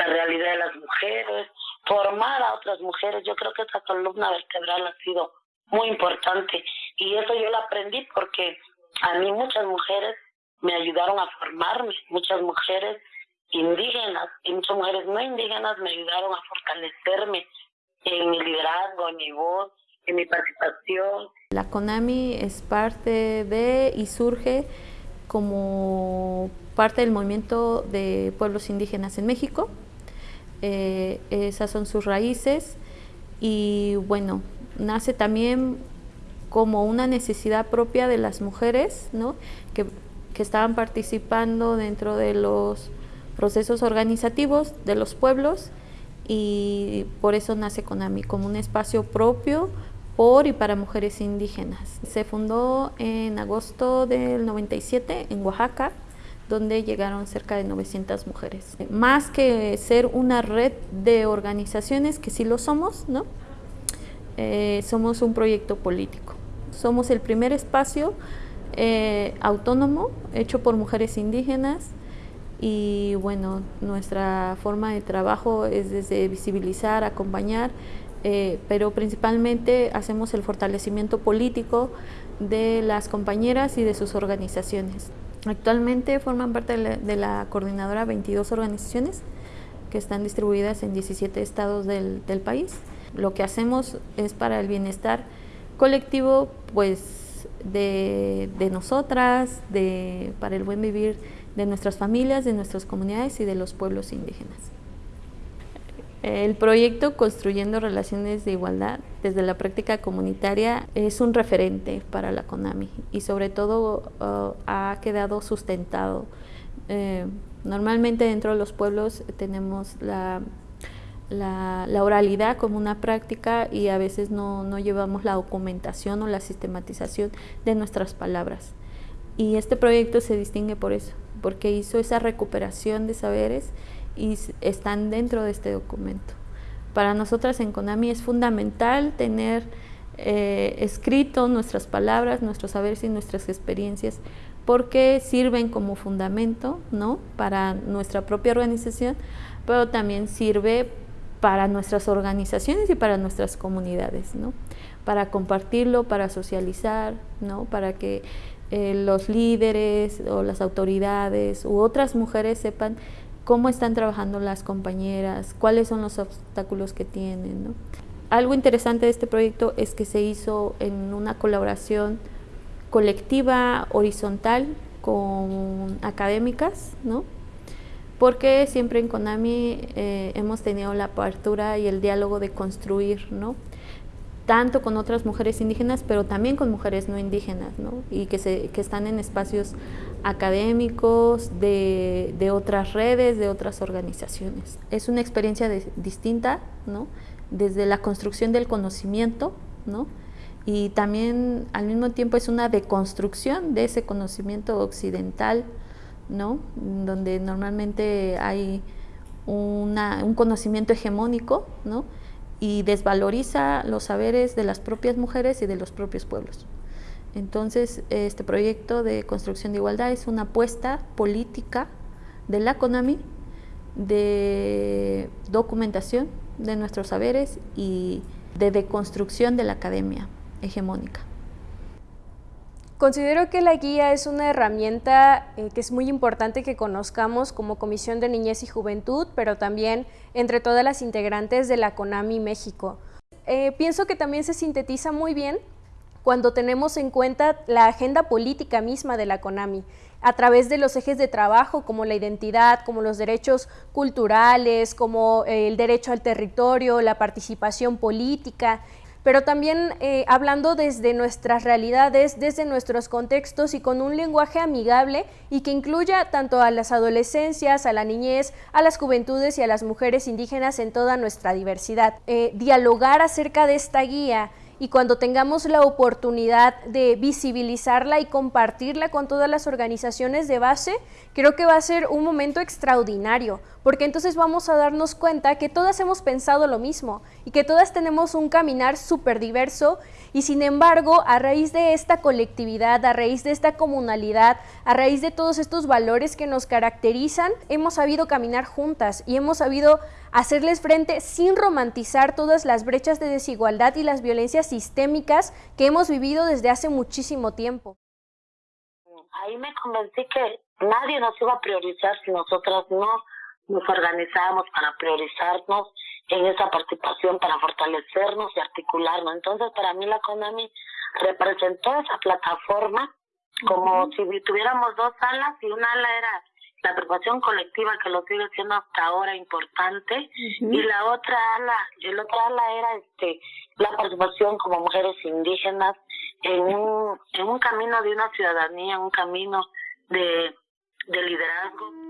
la realidad de las mujeres, formar a otras mujeres. Yo creo que esta columna vertebral ha sido muy importante y eso yo lo aprendí porque a mí muchas mujeres me ayudaron a formarme, muchas mujeres indígenas y muchas mujeres no indígenas me ayudaron a fortalecerme en mi liderazgo, en mi voz, en mi participación. La CONAMI es parte de y surge como parte del movimiento de pueblos indígenas en México, eh, esas son sus raíces y bueno, nace también como una necesidad propia de las mujeres ¿no? que, que estaban participando dentro de los procesos organizativos de los pueblos y por eso nace CONAMI, como un espacio propio por y para mujeres indígenas. Se fundó en agosto del 97 en Oaxaca, donde llegaron cerca de 900 mujeres. Más que ser una red de organizaciones, que sí lo somos, ¿no? Eh, somos un proyecto político. Somos el primer espacio eh, autónomo hecho por mujeres indígenas y bueno, nuestra forma de trabajo es desde visibilizar, acompañar, eh, pero principalmente hacemos el fortalecimiento político de las compañeras y de sus organizaciones. Actualmente forman parte de la, coordinadora 22 organizaciones que están distribuidas en 17 estados del, país. Lo que hacemos es para el bienestar colectivo pues de, de nosotras, de, para el buen vivir de nuestras familias, de nuestras comunidades y de los pueblos indígenas. El proyecto Construyendo Relaciones de Igualdad desde la práctica comunitaria es un referente para la CONAMI y sobre todo uh, ha quedado sustentado. Eh, normalmente dentro de los pueblos tenemos la, la, oralidad como una práctica y a veces no, no llevamos la documentación o la sistematización de nuestras palabras. Y este proyecto se distingue por eso, porque hizo esa recuperación de saberes y están dentro de este documento. Para nosotras en CONAMI es fundamental tener eh, escrito nuestras palabras, nuestros saberes y nuestras experiencias porque sirven como fundamento ¿no? para nuestra propia organización, pero también sirve para nuestras organizaciones y para nuestras comunidades, ¿no? para compartirlo, para socializar, ¿no? para que eh, los líderes o las autoridades u otras mujeres sepan cómo están trabajando las compañeras, cuáles son los obstáculos que tienen. Algo interesante de este proyecto es que se hizo en una colaboración colectiva, horizontal, con académicas, ¿no? porque siempre en CONAMI eh, hemos tenido la apertura y el diálogo de construir, ¿no? tanto con otras mujeres indígenas, pero también con mujeres no indígenas, ¿no? y que, se, que están en espacios académicos, de, de, otras redes, de otras organizaciones. Es una experiencia distinta, ¿no? desde la construcción del conocimiento, ¿no? y también al mismo tiempo es una deconstrucción de ese conocimiento occidental, ¿no? donde normalmente hay una, un conocimiento hegemónico, ¿no? y desvaloriza los saberes de las propias mujeres y de los propios pueblos. Entonces, este proyecto de construcción de igualdad es una apuesta política de la CONAMI de documentación de nuestros saberes y de deconstrucción de la academia hegemónica. Considero que la guía es una herramienta eh, que es muy importante que conozcamos como Comisión de Niñez y Juventud, pero también entre todas las integrantes de la CONAMI México. Eh, pienso que también se sintetiza muy bien cuando tenemos en cuenta la agenda política misma de la CONAMI, a través de los ejes de trabajo como la identidad, como los derechos culturales, como eh, el derecho al territorio, la participación política, pero también eh, hablando desde nuestras realidades, desde nuestros contextos y con un lenguaje amigable y que incluya tanto a las adolescencias, a la niñez, a las juventudes y a las mujeres indígenas en toda nuestra diversidad. Eh, dialogar acerca de esta guía y cuando tengamos la oportunidad de visibilizarla y compartirla con todas las organizaciones de base, creo que va a ser un momento extraordinario, porque entonces vamos a darnos cuenta que todas hemos pensado lo mismo y que todas tenemos un caminar súper diverso y sin embargo, a raíz de esta colectividad, a raíz de esta comunalidad, a raíz de todos estos valores que nos caracterizan, hemos sabido caminar juntas y hemos sabido hacerles frente sin romantizar todas las brechas de desigualdad y las violencias sistémicas que hemos vivido desde hace muchísimo tiempo. Ahí me convencí que nadie nos iba a priorizar si nosotras no nos organizábamos para priorizarnos en esa participación para fortalecernos y articularnos. Entonces, para mí la CONAMI representó esa plataforma como si tuviéramos dos alas y una ala era la participación colectiva que lo sigue siendo hasta ahora importante y la otra ala, el otra ala era este la participación como mujeres indígenas en un, en un camino de una ciudadanía, un camino de, de liderazgo.